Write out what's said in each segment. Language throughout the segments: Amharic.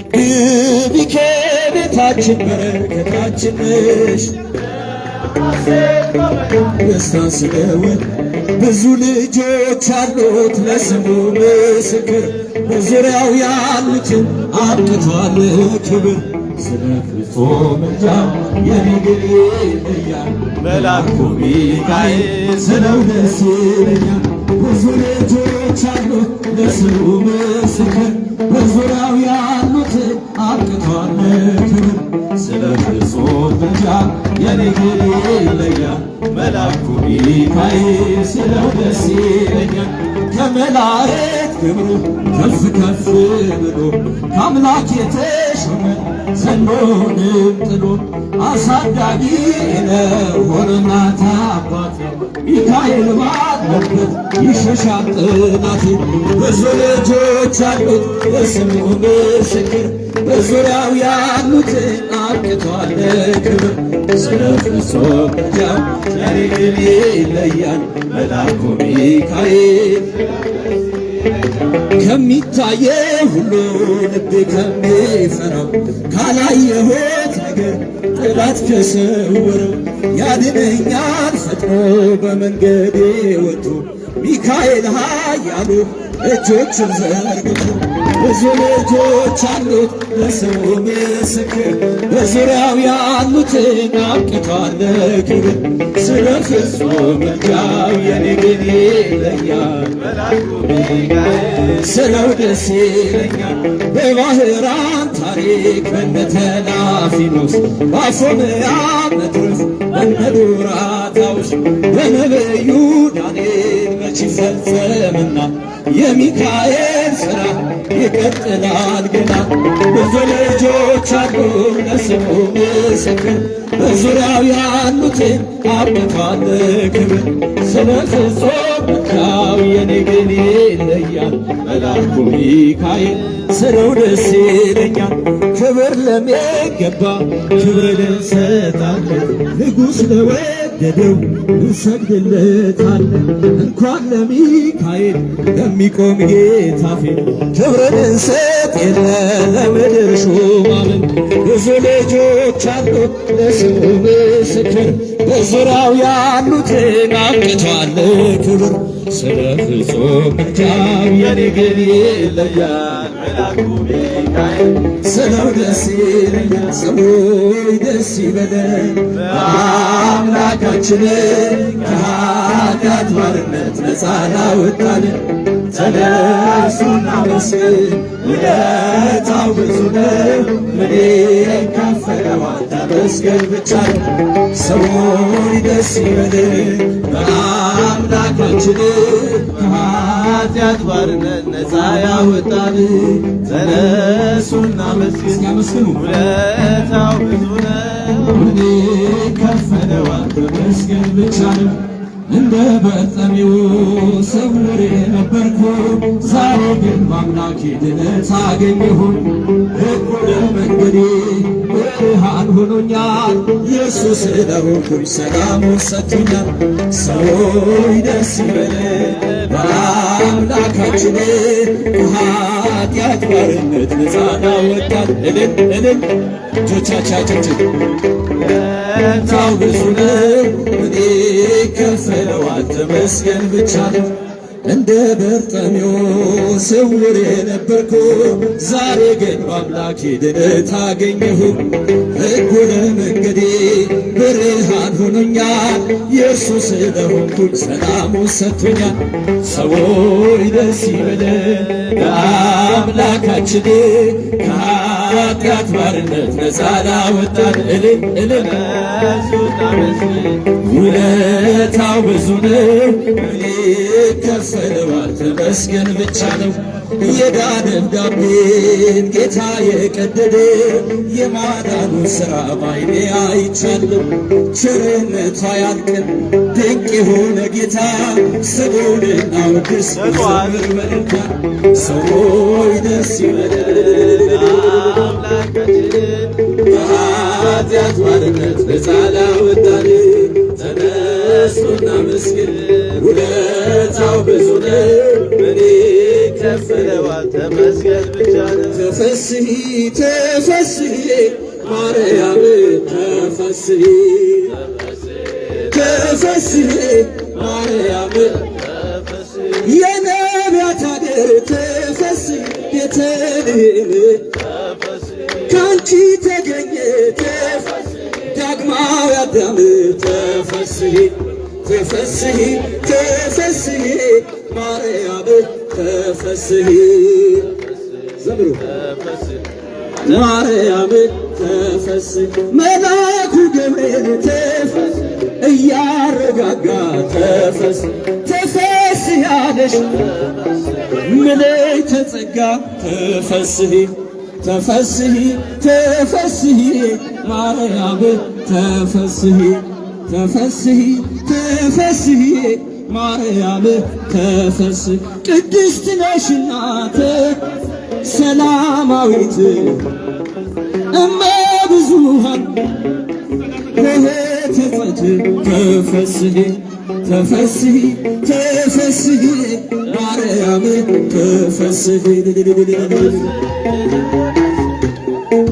ግቢ ከቤታችን በረከታችን ነሽ። ደስታ ስለወድ ብዙ ልጆች አሉት ለስሙ ምስክር። በዙሪያው ያሉትን አምጥቷል ክብር። ስለ ፍጹም ምልጃ የኔግል ይለያል። መልአኩ ሚካኤል ስለው ደስ ይለኛል ብዙ ልጆች አሉት ለስሙ ምስክር። በዙሪያው ያሉትን አምጥቷል ክብር ስለ ፍጹም ምልጃ የኔግል ይለያል መልአኩ ሚካኤል ስለው ደስ ይለኛል ከመላእክት ክብሩ ከፍ ከፍ ብሎ ከአምላክ የተሾመ ዘንዶንም ጥሎ አሳዳጊ ነው ሆነናት አባት ሚካኤል ባለበት ይሸሻል ጠላቴ ልጆች አሉት ለስሙ ምስክር በዙሪያው ያሉትን አብቅቷል። ክብር ስለ ፍጹም ምልጃው ዛሬ ግን ይለያል። መልአኩ ሚካኤል ከሚታየው ሁሉ ልቤ ከሚፈራው ካላየሁት ነገር ጠላት ከሰወረው ያድነኛል። ፈጥኖ በመንገዴ ወጥቶ ሚካኤል ኃያሉ እጆቹን ዘርግቶ ብዙ ልጆች አሉት ለስሙ ምስክር በዙሪያው ያሉትን አብቅቷል ክብር። ስለ ፍጹም ምልጃው የኔ ግን ይለያል ስለው ደስ ይለኛል በባህራን ታሪክ በነተላፊኖስ በአፎምያ በነቢዩ ዳንኤል መች ይፈጸምና የሚካኤል ሥራ ይቀጥላል ገና ብዙ ልጆች አሉ ለስሙ ምስክር። በዙሪያው ያሉትን አብቷል ክብር ስለ ፍጹም ምልጃው የኔ ግን ይለያል። መልአኩ ሚካኤል ስለው ደስ ይለኛል። ክብር ለሚገባ ክብር እንሰጣለን። ንጉሥ ለወደደው እንሰግድለታለን። እንኳን ለሚካኤል ለሚቆም ጌታ ፊት ክብርን እንሰጥ የለ ለምድር ሹማምን ብዙ ልጆች አሉት ለስሙ ምስክር። በዙሪያው ያሉትን አብቅቷል ክብር። ስለ ፍጹም ምልጃው የኔ ግን ይለያል መልአኩ ሚካኤል። ስለው ደስ ይለኛል ሰዎች ደስ ይበለን በአምላካችን ከኃጢአት ባርነት ነፃ ላወጣልን ተነሱና መስግን ውለታው ብዙ ነው ምን ከፈለዋል ተመስገን ብቻ። ነው ሰዎች ደስ ይበለን በአምላካችን ከኃጢአት ባርነት ነፃ ያወጣን። ተነሱና መስግን ውለታው ብዙ ነው። ምን ከፈለዋል ተመስገን ብቻ ነው። እንደ በጠሚው ስውር ነበርኩ። ዛሬ ግን በአምላኬ ድነት አገኘሁ። እኩለ መንገዴ ብርሃን ሆኖኛል። ኢየሱስ ስለሆንኩኝ ሰላሙን ሰጥቶኛል። ሰዎች ደስ ይበለን በአምላካችን ከኃጢአት ባርነት ነፃ ላወጣን እልል እልል እጆቻቻችን ውለታው ብዙ ነው እኔ ከፈለዋል ተመስገን ብቻ ነው እንደ በርጠሜዎስ ስውር የነበርኩ ዛሬ ግን በአምላኬ ድነት አገኘሁ። እኩለ መንገዴ ብርሃን ሆኖኛል። የእርሱ ስለሆንኩኝ ሰላሙን ሰጥቶኛል። ሰዎች ደስ ይበለን ለአምላካችን። ከኃጢአት ባርነት ነፃ ላወጣን። እልል እልል ውለታው ብዙ ነው እኔ ከፈለዋል ተመስገን ብቻ ነው። የዕዳ ደብዳቤን ጌታ የቀደደ የማዳኑ ሥራ ባይኔ አይቻለሁ ቸርነቱ አያልቅም። ድንቅ የሆነ ጌታ ስሙን እናውድስ ዘምር በልታ ሰዎች ደስ ይበለን አምላካችን ከኃጢአት ባርነት ነፃ ላወጣን ተነሱና መስግን ውለታው ብዙ ነው እኔ ከፈለዋል ተመስገን ብቻ ነው ተፈሳ ተፈስሒ ተፈስሒ ማርያም ተፈስሒ ተፈስሒ ማርያም የነቢያት አገር ተፈስሒ ቤተልሔም ካንቺ ተገኘ ተፈስሒ ዳግማዊ አዳም ተፈስሒ ተፈስሒ ተፈስሒ ማርያም ተፈስሒ ዘምሩ ማርያም ተፈስሒ መልአኩ ገብርኤል ተፈስሒ እያረጋጋ ተፈስሒ ተፈስሒ አለሽ ምልዕተ ጸጋ ተፈስሒ ተፈስሒ ተፈስሒ ማርያም ተፈስሒ ተፈስሒ ተፈስሒ ማርያም ተፈስሒ ቅድስት ነሽና ሰላማዊት እመ ብዙኃን ሆሄተ ጽድቅ ተፈስሒ ተፈስሒ ተፈስሒ ማርያም ተፈስሒ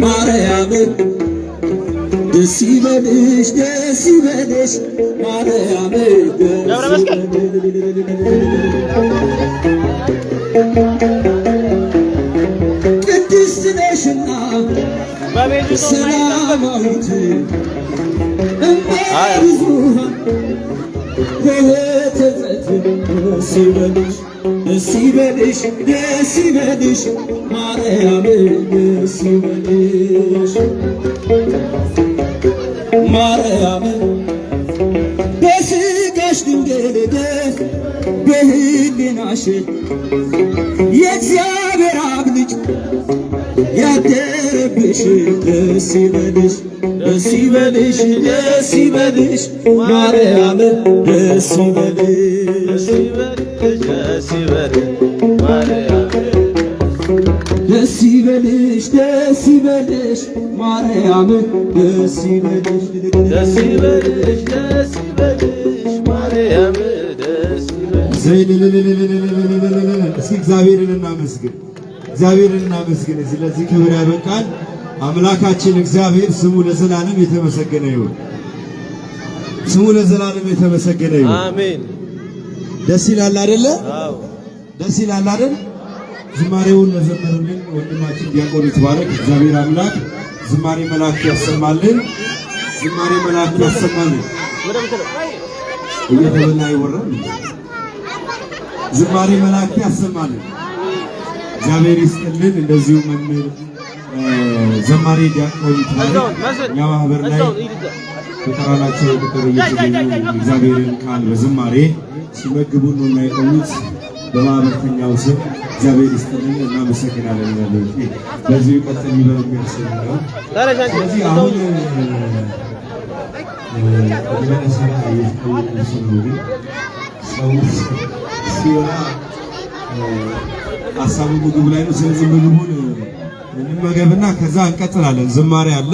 ማርያም ደስ ይበልሽ ደስ ይበልሽ ማርያም ደስ ቅድስት ነሽና ሰላማዊት እመ ብዙኃን ሆሄተ ጽድቅ ደስ ይበልሽ ደስ ይበልሽ ደስ ይበልሽ ማርያም ደስ ይበልሽ ማርያም በሥጋሽ ድንግል ደስ በሕሊናሽ የእግዚአብሔር አብ ልጅ ያደረብሽ ደስ ይበልሽ ደስ ይበልሽ ደስ ይበልሽ ማርያም ደስ ይበልሽ እስኪ እግዚአብሔርን እናመስግን፣ እግዚአብሔርን እናመስግን። ስለዚህ ክብር ያበቃል አምላካችን እግዚአብሔር ስሙ ለዘላለም የተመሰገነ ይሁን። ስሙ ለዘላለም የተመሰገነ ይሁን። አሜን። ደስ ይላል አይደለ? አዎ ደስ ይላል አይደል? ዝማሬውን ለዘመሩልን ወንድማችን ዲያቆን ይትባረክ እግዚአብሔር አምላክ ዝማሬ መላእክት ያሰማልን። ዝማሬ መላእክት ያሰማልን። እየተበላ ይወራል። ዝማሬ መላእክት ያሰማልን። እግዚአብሔር ይስጥልን። እንደዚሁ መምህር ዘማሪ ዲያቆን ይትባረክ እኛ ማህበር ላይ በተራራቸው ቁጥር እየተገኙ እግዚአብሔርን ቃል በዝማሬ ሲመግቡን ነው የቆዩት። በማህበርተኛው ስም እግዚአብሔር ይስጥልን እናመሰግናለን። በዚሁ ይቀጥል ይበል የሚያስብ ነው። ስለዚህ አሁን መለሰራ እየተጠየቁ ስለሆነ ሰው ሲወራ ሀሳቡ ምግቡ ላይ ነው። ስለዚህ ምግቡን እንመገብና ከዛ እንቀጥላለን። ዝማሬ አለ፣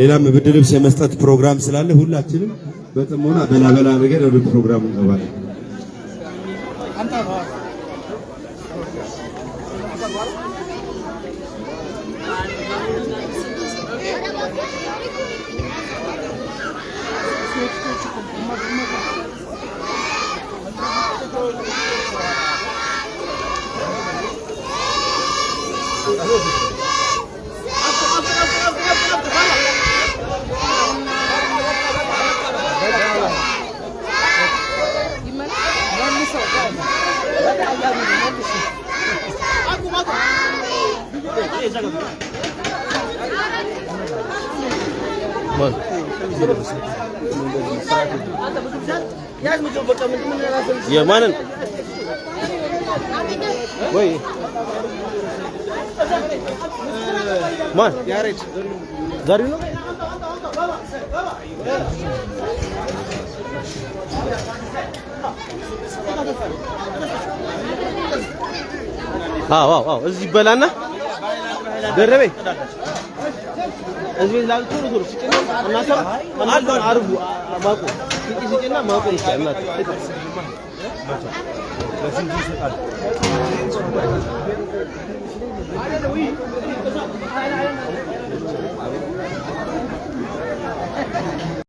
ሌላም ብርድ ልብስ የመስጠት ፕሮግራም ስላለ ሁላችንም በጥሞና በላ በላ ነገር ወደ ፕሮግራሙ እንገባለን። የማንን ወይ ማን ያሬድ ዛሬው ነው አዎ አዎ አዎ እዚህ በላና ደረቤ እዚህ ላይ ቱሩ ቱሩ ሲጭና እናታ እናታ አርጉ ማቆ ሲጭ ሲጭና ማቆ ይችላል እናት